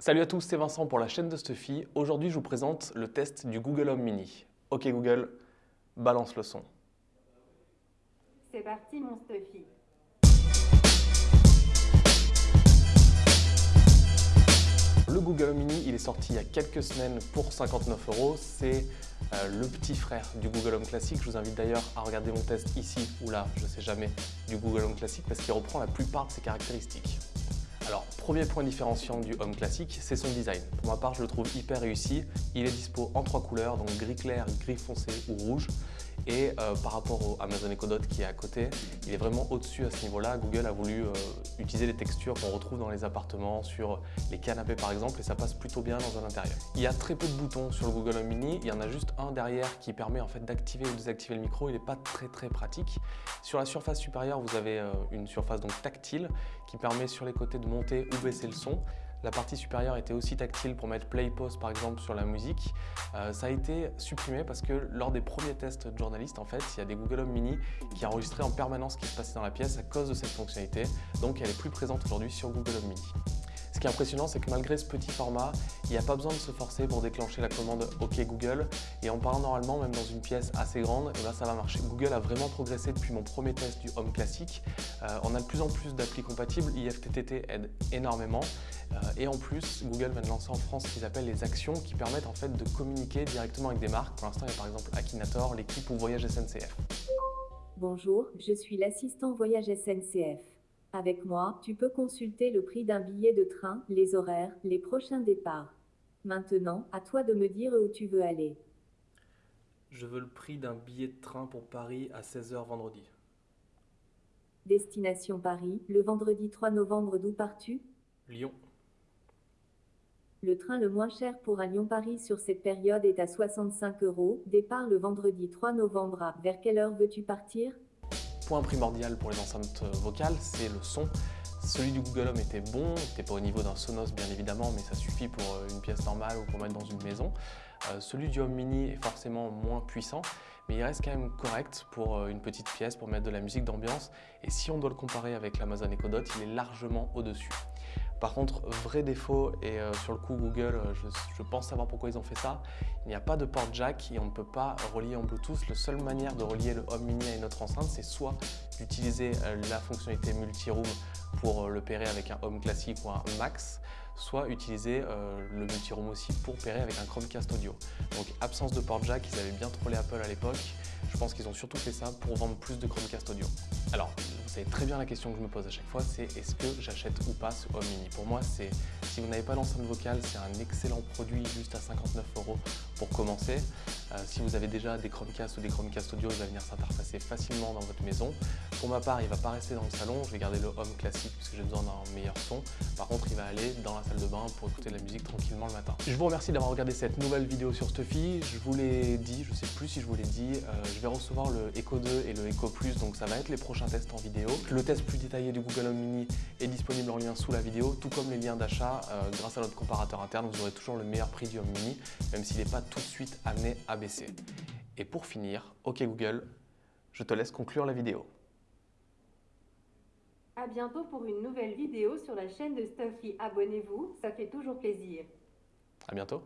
Salut à tous, c'est Vincent pour la chaîne de Stuffy. Aujourd'hui, je vous présente le test du Google Home Mini. Ok Google, balance le son. C'est parti mon Stuffy. Le Google Home Mini, il est sorti il y a quelques semaines pour 59 euros. C'est euh, le petit frère du Google Home Classic. Je vous invite d'ailleurs à regarder mon test ici ou là, je ne sais jamais, du Google Home Classic parce qu'il reprend la plupart de ses caractéristiques. Premier point différenciant du Home Classic, c'est son design. Pour ma part, je le trouve hyper réussi. Il est dispo en trois couleurs, donc gris clair, gris foncé ou rouge. Et euh, par rapport au Amazon Echo Dot qui est à côté, il est vraiment au-dessus à ce niveau-là. Google a voulu euh, utiliser les textures qu'on retrouve dans les appartements, sur les canapés par exemple, et ça passe plutôt bien dans un intérieur. Il y a très peu de boutons sur le Google Home Mini. Il y en a juste un derrière qui permet en fait d'activer ou désactiver le micro. Il n'est pas très très pratique. Sur la surface supérieure, vous avez euh, une surface donc tactile qui permet sur les côtés de monter ou baisser le son. La partie supérieure était aussi tactile pour mettre play pause par exemple sur la musique. Euh, ça a été supprimé parce que lors des premiers tests de journalistes, en fait, il y a des Google Home Mini qui enregistraient en permanence ce qui se passait dans la pièce à cause de cette fonctionnalité. Donc elle est plus présente aujourd'hui sur Google Home Mini. Ce qui est impressionnant, c'est que malgré ce petit format, il n'y a pas besoin de se forcer pour déclencher la commande OK Google. Et en parlant normalement, même dans une pièce assez grande, et ben, ça va marcher. Google a vraiment progressé depuis mon premier test du Home classique. Euh, on a de plus en plus d'applis compatibles. IFTTT aide énormément. Euh, et en plus, Google de lancer en France ce qu'ils appellent les actions qui permettent en fait de communiquer directement avec des marques. Pour l'instant, il y a par exemple Akinator, l'équipe ou Voyage SNCF. Bonjour, je suis l'assistant Voyage SNCF. Avec moi, tu peux consulter le prix d'un billet de train, les horaires, les prochains départs. Maintenant, à toi de me dire où tu veux aller. Je veux le prix d'un billet de train pour Paris à 16h vendredi. Destination Paris, le vendredi 3 novembre d'où pars-tu? Lyon. Le train le moins cher pour un Lyon-Paris sur cette période est à 65 euros. Départ le vendredi 3 novembre à vers quelle heure veux-tu partir? Point primordial pour les enceintes vocales, c'est le son. Celui du Google Home était bon, n'était pas au niveau d'un Sonos bien évidemment, mais ça suffit pour euh, une pièce normale ou pour mettre dans une maison. Euh, celui du Home Mini est forcément moins puissant, mais il reste quand même correct pour euh, une petite pièce, pour mettre de la musique d'ambiance. Et si on doit le comparer avec l'Amazon Echo Dot, il est largement au-dessus. Par contre, vrai défaut, et euh, sur le coup Google, euh, je, pense savoir pourquoi ils ont fait ça, il n'y a pas de port jack et on ne peut pas relier en Bluetooth. La seule manière de relier le Home Mini à une autre enceinte, c'est soit d'utiliser la fonctionnalité multi-room pour le pairer avec un Home classique ou un Max, soit utiliser le multi-room aussi pour pairer avec un Chromecast audio. Donc absence de port jack, ils avaient bien trollé Apple à l'époque. Je pense qu'ils ont surtout fait ça pour vendre plus de Chromecast audio. Alors, vous savez très bien la question que je me pose à chaque fois, c'est est-ce que j'achète ou pas ce Home Mini? Pour moi, c'est si vous n'avez pas l'enceinte vocale, c'est un excellent produit juste à 59 euros pour commencer. Euh, si vous avez déjà des Chromecast ou des Chromecast audio, il va venir s'interfacer facilement dans votre maison. Pour ma part, il ne va pas rester dans le salon, je vais garder le Home classique puisque j'ai besoin d'un meilleur son. Par contre, il va aller dans la salle de bain pour écouter de la musique tranquillement le matin. Je vous remercie d'avoir regardé cette nouvelle vidéo sur Stuffy. Je vous l'ai dit, je ne sais plus si je vous l'ai dit, euh, je vais recevoir le Echo 2 et le Echo Plus, donc ça va être les prochains tests en vidéo. Le test plus détaillé du Google Home Mini est disponible en lien sous la vidéo, tout comme les liens d'achat euh, grâce à notre comparateur interne. Vous aurez toujours le meilleur prix du Home Mini, même s'il n'est pas tout de suite amené à baisser. Et pour finir, OK Google, je te laisse conclure la vidéo. A bientôt pour une nouvelle vidéo sur la chaîne de Stuffy. Abonnez-vous, ça fait toujours plaisir. À bientôt.